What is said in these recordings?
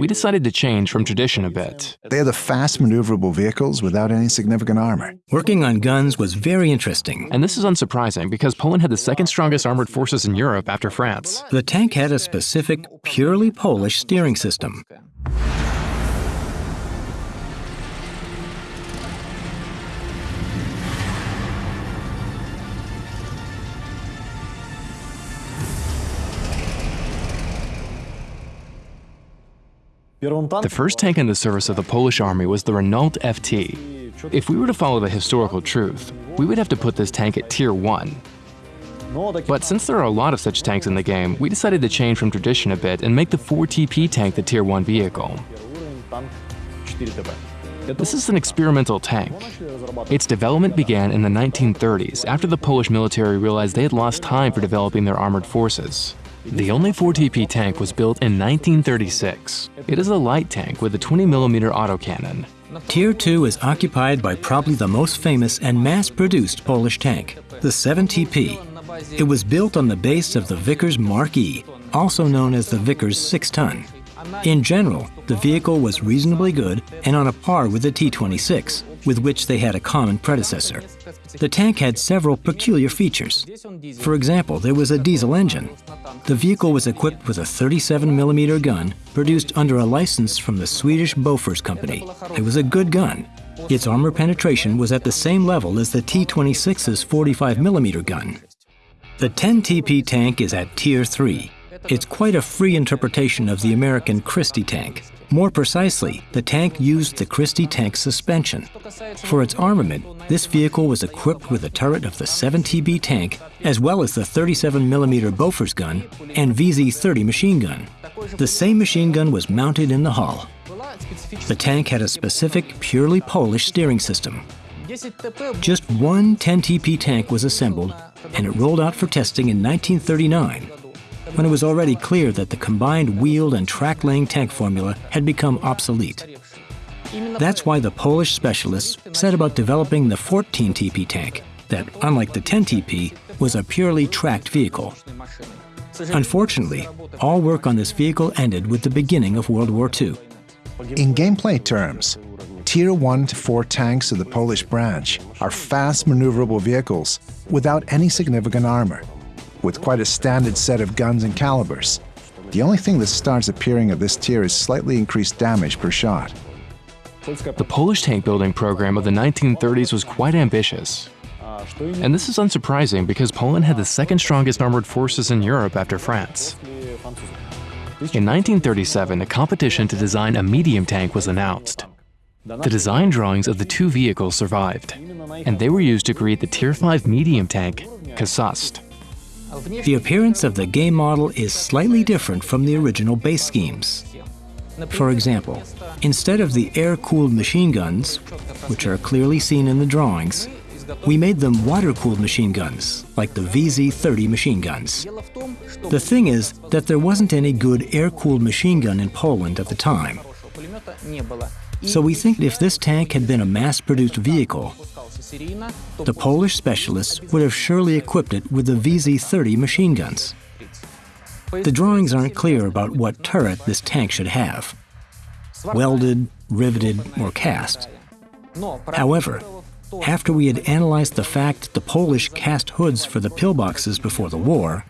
We decided to change from tradition a bit. They are the fast maneuverable vehicles without any significant armor. Working on guns was very interesting. And this is unsurprising because Poland had the second strongest armored forces in Europe after France. The tank had a specific, purely Polish steering system. The first tank in the service of the Polish army was the Renault FT. If we were to follow the historical truth, we would have to put this tank at Tier 1. But since there are a lot of such tanks in the game, we decided to change from tradition a bit and make the 4TP tank the Tier 1 vehicle. This is an experimental tank. Its development began in the 1930s after the Polish military realized they had lost time for developing their armored forces. The only 4TP tank was built in 1936. It is a light tank with a 20mm autocannon. Tier 2 is occupied by probably the most famous and mass-produced Polish tank, the 7TP. It was built on the base of the Vickers Mark E, also known as the Vickers 6-ton. In general, the vehicle was reasonably good and on a par with the T-26, with which they had a common predecessor. The tank had several peculiar features. For example, there was a diesel engine. The vehicle was equipped with a 37mm gun produced under a license from the Swedish Bofors company. It was a good gun. Its armor penetration was at the same level as the T-26's 45mm gun. The 10TP tank is at Tier 3. It's quite a free interpretation of the American Christie tank. More precisely, the tank used the Christie tank suspension. For its armament, this vehicle was equipped with a turret of the 7TP tank, as well as the 37mm Bofors gun and VZ-30 machine gun. The same machine gun was mounted in the hull. The tank had a specific, purely Polish steering system. Just one 10TP tank was assembled, and it rolled out for testing in 1939 when it was already clear that the combined wheeled and track-laying tank formula had become obsolete. That's why the Polish specialists set about developing the 14TP tank that, unlike the 10TP, was a purely tracked vehicle. Unfortunately, all work on this vehicle ended with the beginning of World War II. In gameplay terms, Tier 1 to 4 tanks of the Polish branch are fast maneuverable vehicles without any significant armor with quite a standard set of guns and calibers. The only thing that starts appearing at this tier is slightly increased damage per shot. The Polish tank building program of the 1930s was quite ambitious. And this is unsurprising because Poland had the second strongest armored forces in Europe after France. In 1937, a competition to design a medium tank was announced. The design drawings of the two vehicles survived, and they were used to create the Tier 5 medium tank, Kaszust. The appearance of the game model is slightly different from the original base schemes. For example, instead of the air-cooled machine guns, which are clearly seen in the drawings, we made them water-cooled machine guns, like the VZ-30 machine guns. The thing is that there wasn't any good air-cooled machine gun in Poland at the time. So we think if this tank had been a mass-produced vehicle, the Polish specialists would have surely equipped it with the VZ-30 machine guns. The drawings aren't clear about what turret this tank should have. Welded, riveted, or cast. However, after we had analyzed the fact that the Polish cast hoods for the pillboxes before the war,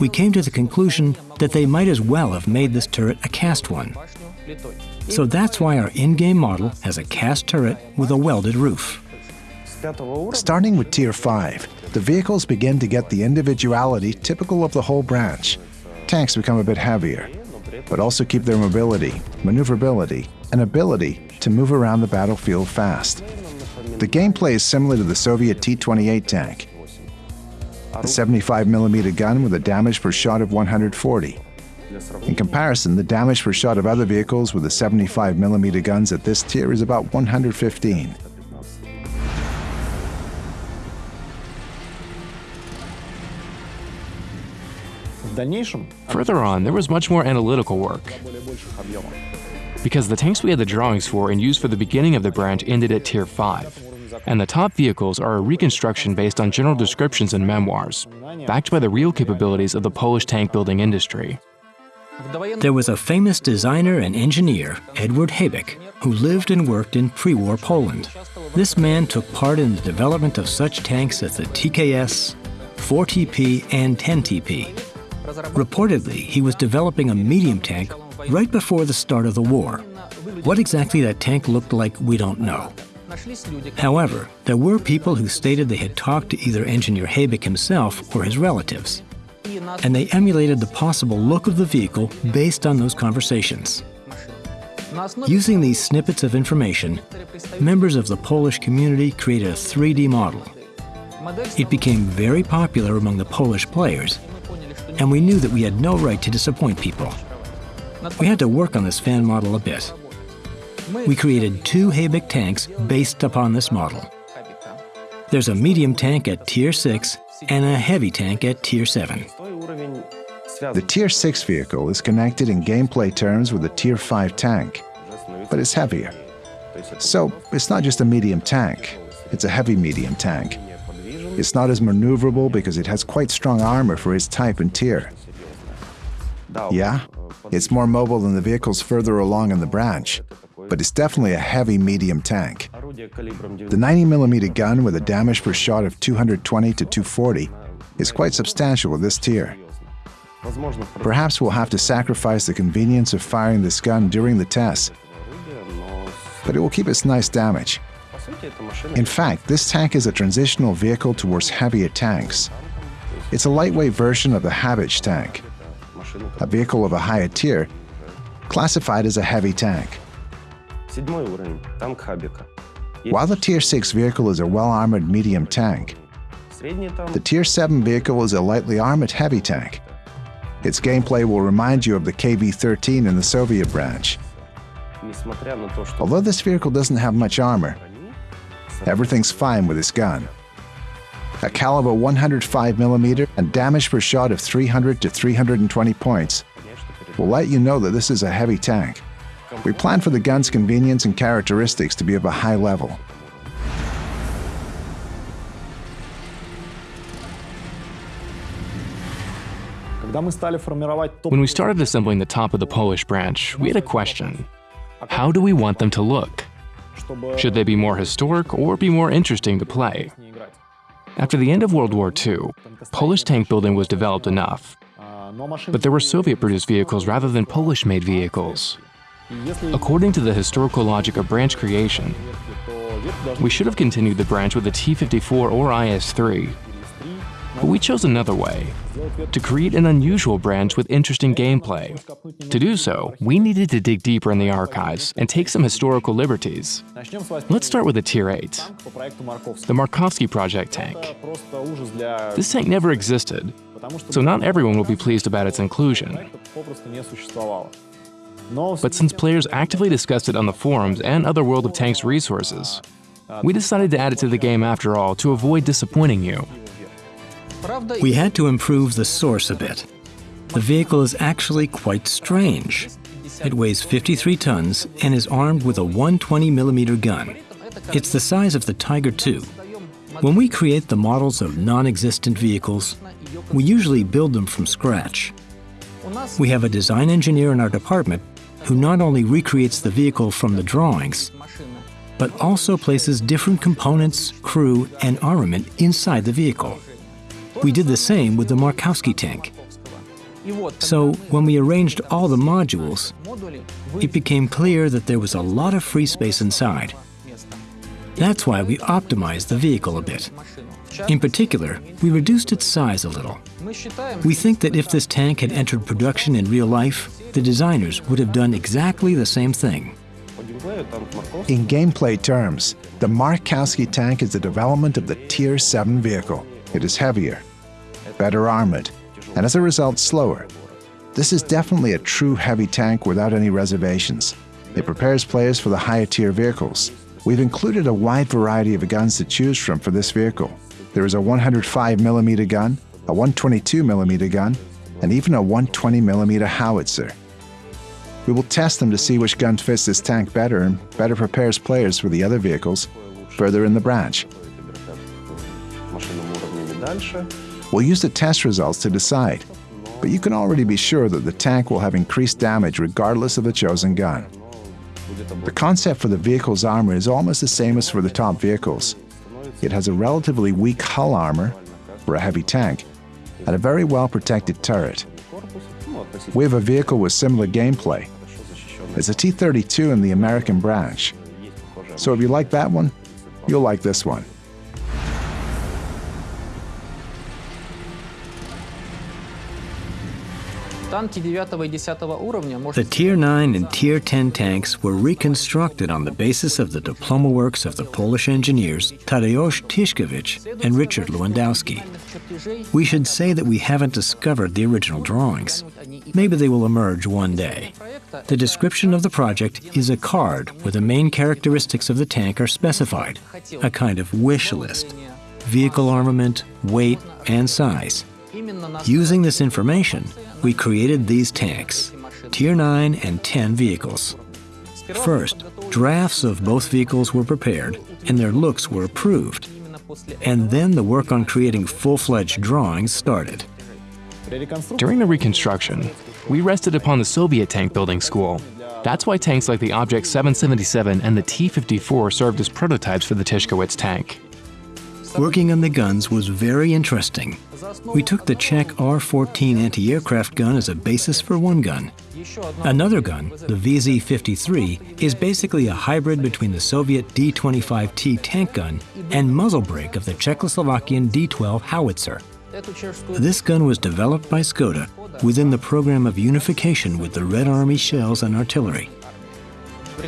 we came to the conclusion that they might as well have made this turret a cast one. So that's why our in-game model has a cast turret with a welded roof. Starting with Tier 5, the vehicles begin to get the individuality typical of the whole branch. Tanks become a bit heavier, but also keep their mobility, maneuverability, and ability to move around the battlefield fast. The gameplay is similar to the Soviet T-28 tank. The 75mm gun with a damage per shot of 140. In comparison, the damage per shot of other vehicles with the 75mm guns at this tier is about 115. Further on, there was much more analytical work. Because the tanks we had the drawings for and used for the beginning of the branch ended at Tier 5, and the top vehicles are a reconstruction based on general descriptions and memoirs, backed by the real capabilities of the Polish tank building industry. There was a famous designer and engineer, Edward Habich, who lived and worked in pre-war Poland. This man took part in the development of such tanks as the TKS, 4TP, and 10TP. Reportedly, he was developing a medium tank right before the start of the war. What exactly that tank looked like, we don't know. However, there were people who stated they had talked to either engineer Habich himself or his relatives, and they emulated the possible look of the vehicle based on those conversations. Using these snippets of information, members of the Polish community created a 3D model. It became very popular among the Polish players, and we knew that we had no right to disappoint people. We had to work on this fan model a bit. We created two Habich tanks based upon this model. There's a medium tank at Tier 6 and a heavy tank at Tier 7. The Tier 6 vehicle is connected in gameplay terms with the Tier 5 tank, but it's heavier. So it's not just a medium tank, it's a heavy medium tank. It's not as maneuverable because it has quite strong armor for its type and tier. Yeah, it's more mobile than the vehicles further along in the branch, but it's definitely a heavy medium tank. The 90mm gun with a damage per shot of 220 to 240 is quite substantial with this tier. Perhaps we'll have to sacrifice the convenience of firing this gun during the test, but it will keep its nice damage. In fact, this tank is a transitional vehicle towards heavier tanks. It's a lightweight version of the Habich tank, a vehicle of a higher tier, classified as a heavy tank. While the Tier 6 vehicle is a well-armored medium tank, the Tier 7 vehicle is a lightly armored heavy tank. Its gameplay will remind you of the KV-13 in the Soviet branch. Although this vehicle doesn't have much armor, everything's fine with this gun. A caliber 105mm and damage per shot of 300 to 320 points will let you know that this is a heavy tank. We plan for the gun's convenience and characteristics to be of a high level. When we started assembling the top of the Polish branch, we had a question. How do we want them to look? Should they be more historic or be more interesting to play? After the end of World War II, Polish tank building was developed enough. But there were Soviet-produced vehicles rather than Polish-made vehicles. According to the historical logic of branch creation, we should have continued the branch with the T-54 or IS-3, but we chose another way, to create an unusual branch with interesting gameplay. To do so, we needed to dig deeper in the archives and take some historical liberties. Let's start with the Tier 8, the Markowski Project tank. This tank never existed, so not everyone will be pleased about its inclusion. But since players actively discussed it on the forums and other World of Tanks resources, we decided to add it to the game after all to avoid disappointing you. We had to improve the source a bit. The vehicle is actually quite strange. It weighs 53 tons and is armed with a 120mm gun. It's the size of the Tiger II. When we create the models of non-existent vehicles, we usually build them from scratch. We have a design engineer in our department who not only recreates the vehicle from the drawings, but also places different components, crew, and armament inside the vehicle. We did the same with the Markowski tank. So when we arranged all the modules, it became clear that there was a lot of free space inside. That's why we optimized the vehicle a bit. In particular, we reduced its size a little. We think that if this tank had entered production in real life, the designers would have done exactly the same thing. In gameplay terms, the Markowski tank is the development of the Tier 7 vehicle. It is heavier, better armored, and as a result slower. This is definitely a true heavy tank without any reservations. It prepares players for the higher tier vehicles. We've included a wide variety of guns to choose from for this vehicle. There is a 105mm gun, a 122mm gun, and even a 120mm howitzer. We will test them to see which gun fits this tank better and better prepares players for the other vehicles further in the branch. We'll use the test results to decide. but you can already be sure that the tank will have increased damage regardless of the chosen gun. The concept for the vehicle's armor is almost the same as for the top vehicles. It has a relatively weak hull armor for a heavy tank and a very well protected turret. We have a vehicle with similar gameplay. It's a T-32 in the American branch. So if you like that one, you'll like this one. The Tier 9 and Tier 10 tanks were reconstructed on the basis of the diploma works of the Polish engineers Tadeusz Tyszkiewicz and Richard Lewandowski. We should say that we haven't discovered the original drawings. Maybe they will emerge one day. The description of the project is a card where the main characteristics of the tank are specified, a kind of wish list vehicle armament, weight, and size. Using this information, we created these tanks, Tier 9 and 10 vehicles. First, drafts of both vehicles were prepared and their looks were approved. And then the work on creating full-fledged drawings started. During the reconstruction, we rested upon the Soviet tank building school. That's why tanks like the Object 777 and the T-54 served as prototypes for the Tyszkiewicz tank. Working on the guns was very interesting. We took the Czech R-14 anti-aircraft gun as a basis for one gun. Another gun, the VZ-53, is basically a hybrid between the Soviet D-25T tank gun and muzzle brake of the Czechoslovakian D-12 howitzer. This gun was developed by Skoda within the program of unification with the Red Army shells and artillery.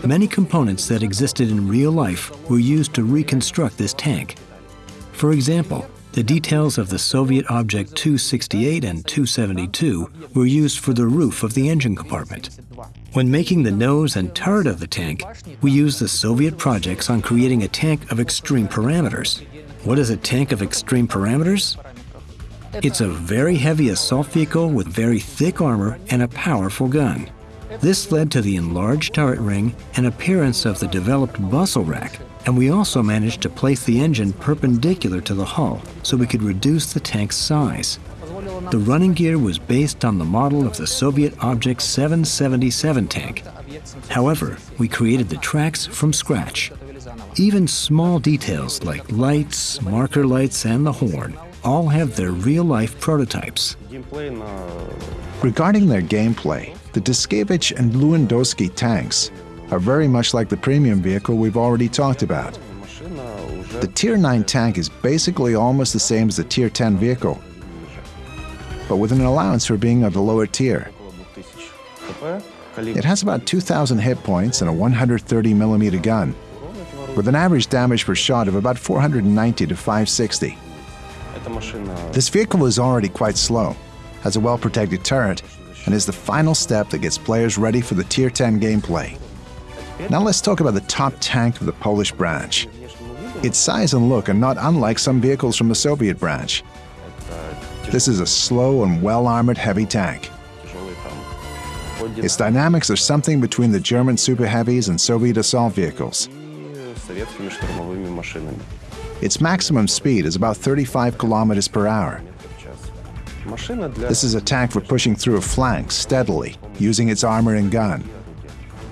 Many components that existed in real life were used to reconstruct this tank. For example, the details of the Soviet Object 268 and 272 were used for the roof of the engine compartment. When making the nose and turret of the tank, we used the Soviet projects on creating a tank of extreme parameters. What is a tank of extreme parameters? It's a very heavy assault vehicle with very thick armor and a powerful gun. This led to the enlarged turret ring and appearance of the developed bustle rack, and we also managed to place the engine perpendicular to the hull so we could reduce the tank's size. The running gear was based on the model of the Soviet Object 777 tank. However, we created the tracks from scratch. Even small details like lights, marker lights, and the horn all have their real-life prototypes. Regarding their gameplay, the Tyszkiewicz and Lewandowski tanks are very much like the premium vehicle we've already talked about. The Tier 9 tank is basically almost the same as the Tier 10 vehicle, but with an allowance for being of the lower tier. It has about 2,000 hit points and a 130mm gun, with an average damage per shot of about 490 to 560. This vehicle is already quite slow, has a well-protected turret, and is the final step that gets players ready for the Tier 10 gameplay. Now let's talk about the top tank of the Polish branch. Its size and look are not unlike some vehicles from the Soviet branch. This is a slow and well-armored heavy tank. Its dynamics are something between the German Super Heavies and Soviet assault vehicles. Its maximum speed is about 35 kilometers per hour. This is a tank for pushing through a flank steadily, using its armor and gun.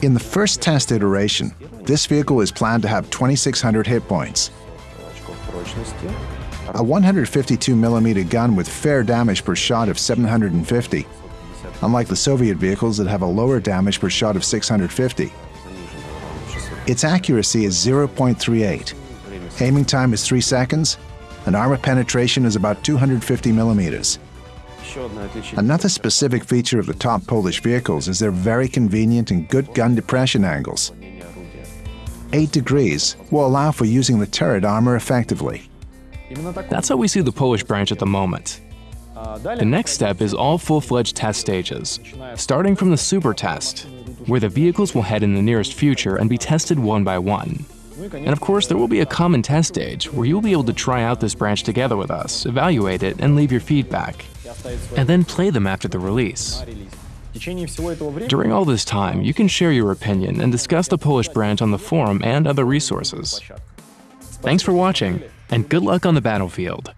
In the first test iteration, this vehicle is planned to have 2,600 hit points. A 152mm gun with fair damage per shot of 750, unlike the Soviet vehicles that have a lower damage per shot of 650. Its accuracy is 0.38, aiming time is 3 seconds, and armor penetration is about 250 millimeters. Another specific feature of the top Polish vehicles is their very convenient and good gun depression angles. 8 degrees will allow for using the turret armor effectively. That's how we see the Polish branch at the moment. The next step is all full-fledged test stages, starting from the super test, where the vehicles will head in the nearest future and be tested one by one. And of course, there will be a common test stage where you'll be able to try out this branch together with us, evaluate it, and leave your feedback and then play them after the release. During all this time, you can share your opinion and discuss the Polish branch on the forum and other resources. Thanks for watching, and good luck on the battlefield!